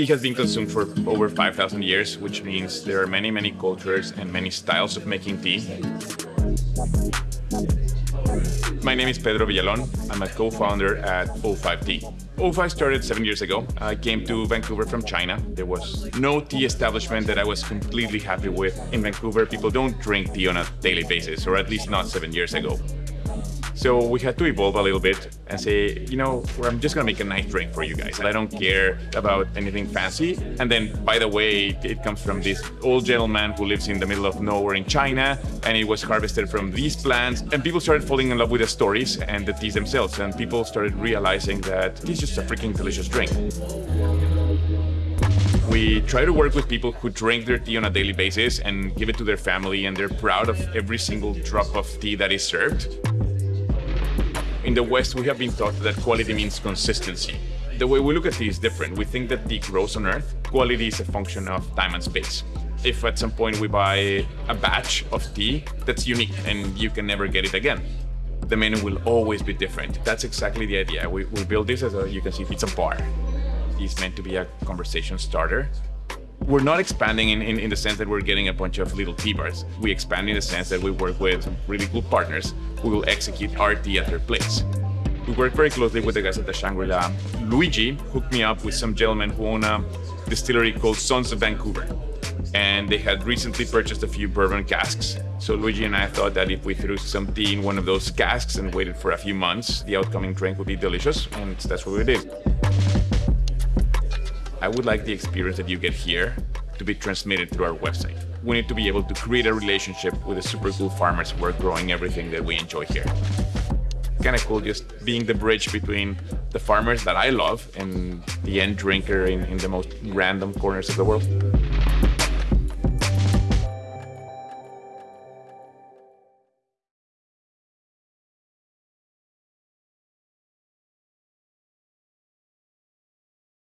Tea has been consumed for over 5,000 years, which means there are many, many cultures and many styles of making tea. My name is Pedro Villalon. I'm a co-founder at O5 Tea. O5 started seven years ago. I came to Vancouver from China. There was no tea establishment that I was completely happy with. In Vancouver, people don't drink tea on a daily basis, or at least not seven years ago. So we had to evolve a little bit and say, you know, I'm just gonna make a nice drink for you guys. I don't care about anything fancy. And then, by the way, it comes from this old gentleman who lives in the middle of nowhere in China, and it was harvested from these plants. And people started falling in love with the stories and the teas themselves, and people started realizing that it's just a freaking delicious drink. We try to work with people who drink their tea on a daily basis and give it to their family, and they're proud of every single drop of tea that is served. In the West, we have been taught that quality means consistency. The way we look at tea is different. We think that tea grows on Earth. Quality is a function of time and space. If at some point we buy a batch of tea, that's unique and you can never get it again. The menu will always be different. That's exactly the idea. We, we build this as a, you can see, it's a bar. It's meant to be a conversation starter we're not expanding in, in, in, the sense that we're getting a bunch of little tea bars. We expand in the sense that we work with some really cool partners who will execute our tea at their place. We work very closely with the guys at the Shangri-La. Luigi hooked me up with some gentlemen who own a distillery called Sons of Vancouver. And they had recently purchased a few bourbon casks. So Luigi and I thought that if we threw some tea in one of those casks and waited for a few months, the outcoming drink would be delicious, and that's what we did. I would like the experience that you get here to be transmitted through our website. We need to be able to create a relationship with the super cool farmers who are growing everything that we enjoy here. Kind of cool just being the bridge between the farmers that I love and the end drinker in, in the most random corners of the world.